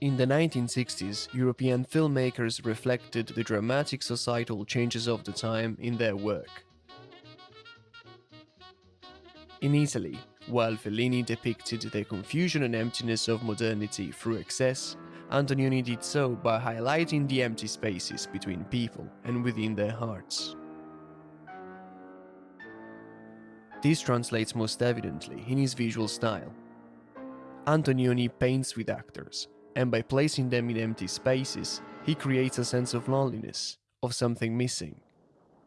In the 1960s, European filmmakers reflected the dramatic societal changes of the time in their work. In Italy, while Fellini depicted the confusion and emptiness of modernity through excess, Antonioni did so by highlighting the empty spaces between people and within their hearts. This translates most evidently in his visual style. Antonioni paints with actors, and by placing them in empty spaces, he creates a sense of loneliness, of something missing.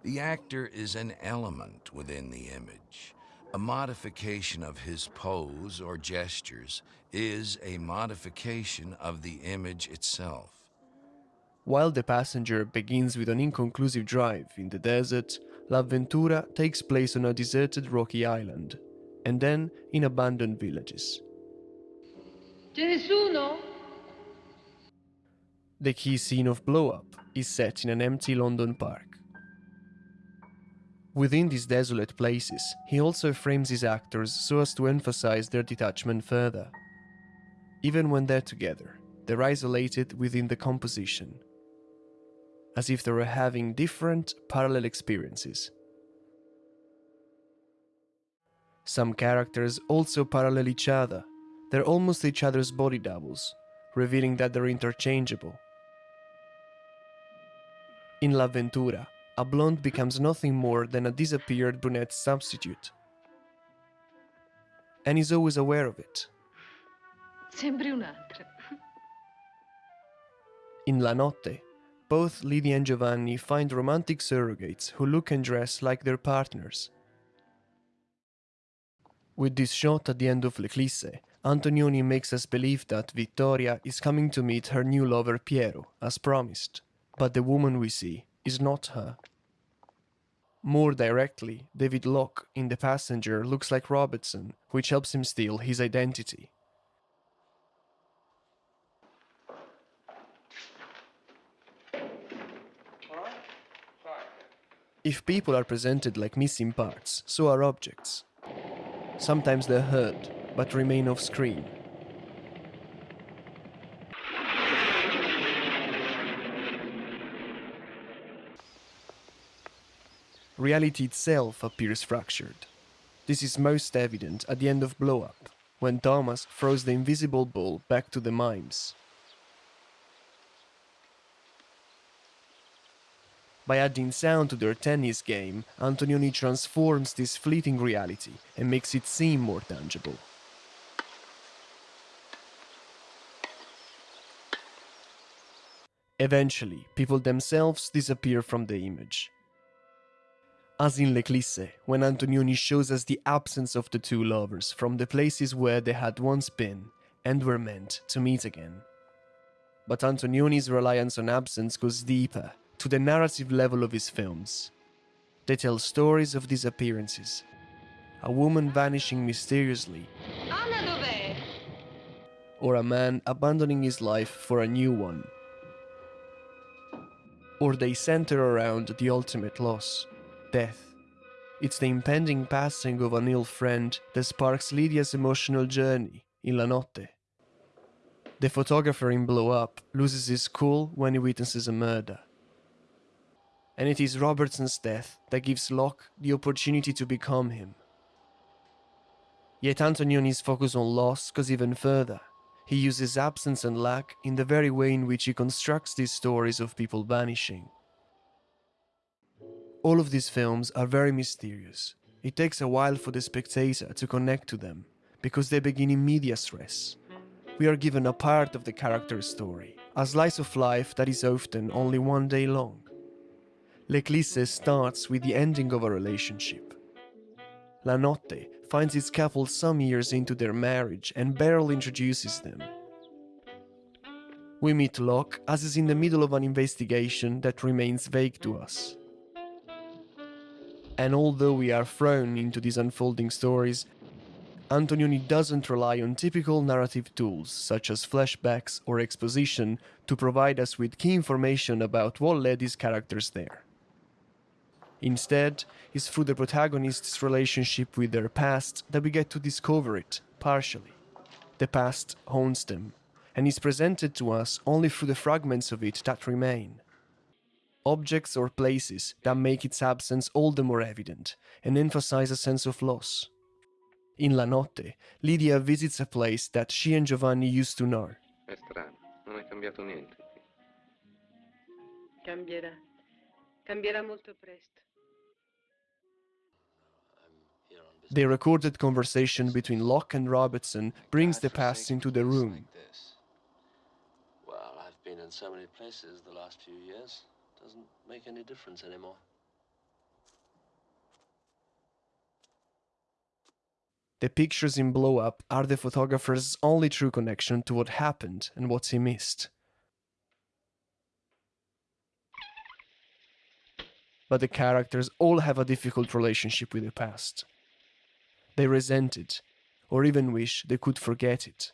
The actor is an element within the image. A modification of his pose or gestures is a modification of the image itself. While The Passenger begins with an inconclusive drive in the desert, L'Avventura takes place on a deserted rocky island, and then in abandoned villages. Ce ne sono? The key scene of Blow Up is set in an empty London park. Within these desolate places, he also frames his actors so as to emphasize their detachment further. Even when they're together, they're isolated within the composition, as if they were having different, parallel experiences. Some characters also parallel each other, they're almost each other's body doubles, revealing that they're interchangeable. In L'Avventura, a blonde becomes nothing more than a disappeared brunette substitute. And is always aware of it. Sembri un'altra. In La Notte, both Lydia and Giovanni find romantic surrogates who look and dress like their partners. With this shot at the end of L'Eclisse, Antonioni makes us believe that Vittoria is coming to meet her new lover Piero, as promised. But the woman we see is not her. More directly, David Locke in The Passenger looks like Robertson, which helps him steal his identity. If people are presented like missing parts, so are objects. Sometimes they're heard, but remain off Reality itself appears fractured. This is most evident at the end of Blow Up, when Thomas throws the invisible ball back to the mimes. By adding sound to their tennis game, Antonioni transforms this fleeting reality and makes it seem more tangible. Eventually, people themselves disappear from the image. As in L'Eclisse, when Antonioni shows us the absence of the two lovers from the places where they had once been and were meant to meet again. But Antonioni's reliance on absence goes deeper, to the narrative level of his films. They tell stories of disappearances. A woman vanishing mysteriously, or a man abandoning his life for a new one. Or they center around the ultimate loss, death. It's the impending passing of an ill friend that sparks Lydia's emotional journey in La Notte. The photographer in Blow Up loses his cool when he witnesses a murder. And it is Robertson's death that gives Locke the opportunity to become him. Yet Antonioni's focus on loss goes even further. He uses absence and lack in the very way in which he constructs these stories of people vanishing. All of these films are very mysterious. It takes a while for the spectator to connect to them, because they begin in medias res. We are given a part of the character's story, a slice of life that is often only one day long. L'Eclisse starts with the ending of a relationship. La Notte finds its couple some years into their marriage and barely introduces them. We meet Locke as is in the middle of an investigation that remains vague to us. And although we are thrown into these unfolding stories, Antonioni doesn't rely on typical narrative tools such as flashbacks or exposition to provide us with key information about what led his characters there. Instead, it's through the protagonists' relationship with their past that we get to discover it, partially. The past haunts them, and is presented to us only through the fragments of it that remain. Objects or places that make its absence all the more evident and emphasize a sense of loss. In La Notte, Lydia visits a place that she and Giovanni used to know. È strano, non è cambiato niente. Cambierà. Cambierà molto presto. The recorded conversation between Locke and Robertson brings the past into the room. Well, I've been in so many places the last few years. Doesn't make any difference anymore. The pictures in Blow Up are the photographer's only true connection to what happened and what he missed. But the characters all have a difficult relationship with the past. They resent it, or even wish they could forget it,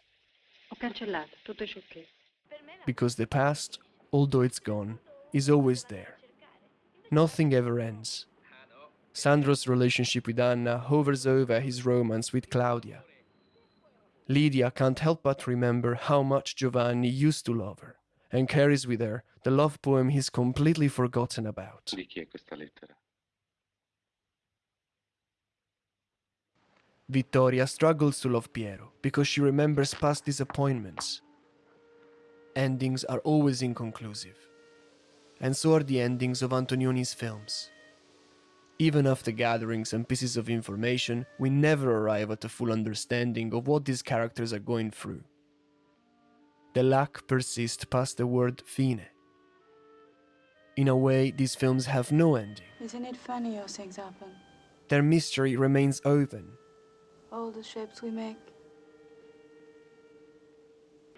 Ho cancellato, tutto è ok. because the past, although it's gone, is always there. Nothing ever ends. Sandro's relationship with Anna hovers over his romance with Claudia. Lydia can't help but remember how much Giovanni used to love her, and carries with her the love poem he's completely forgotten about. Di chi è questa lettera? Vittoria struggles to love Piero because she remembers past disappointments. Endings are always inconclusive, and so are the endings of Antonioni's films. Even after gatherings and pieces of information, we never arrive at a full understanding of what these characters are going through. The lack persists past the word fine. In a way, these films have no ending. Isn't it funny how things happen? Their mystery remains open, All the shapes we make.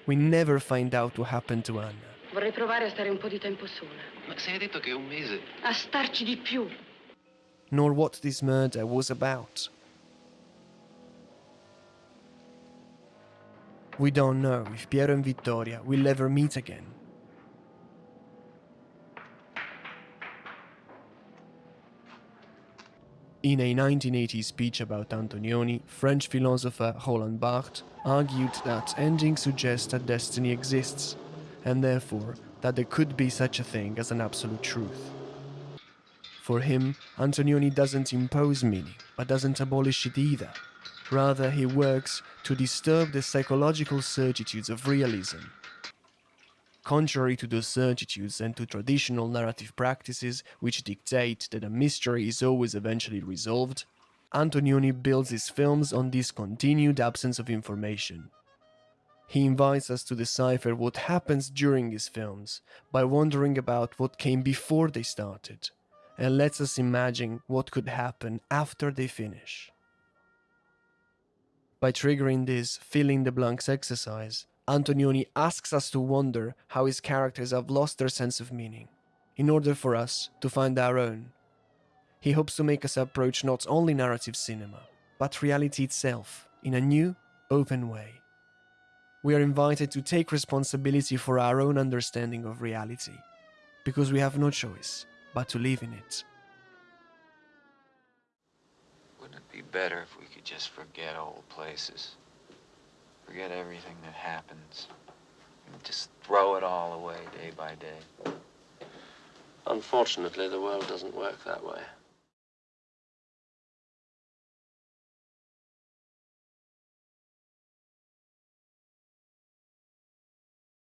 We never find out what happened to Anna. Vorrei provare a stare un po' di tempo sola. Ma se hai detto che è un mese. A starci di più. nor what this murder was about. We don't know if Piero and Vittoria will ever meet again. In a 1980 speech about Antonioni, French philosopher Roland Barthes argued that endings suggest that destiny exists, and therefore that there could be such a thing as an absolute truth. For him, Antonioni doesn't impose meaning, but doesn't abolish it either. Rather, he works to disturb the psychological certitudes of realism. Contrary to those certitudes and to traditional narrative practices which dictate that a mystery is always eventually resolved, Antonioni builds his films on this continued absence of information. He invites us to decipher what happens during his films by wondering about what came before they started and lets us imagine what could happen after they finish. By triggering this fill in the blanks exercise, Antonioni asks us to wonder how his characters have lost their sense of meaning, in order for us to find our own. He hopes to make us approach not only narrative cinema, but reality itself in a new, open way. We are invited to take responsibility for our own understanding of reality, because we have no choice but to live in it. Wouldn't it be better if we could just forget old places? Forget everything that happens. And just throw it all away day by day. Unfortunately, the world doesn't work that way.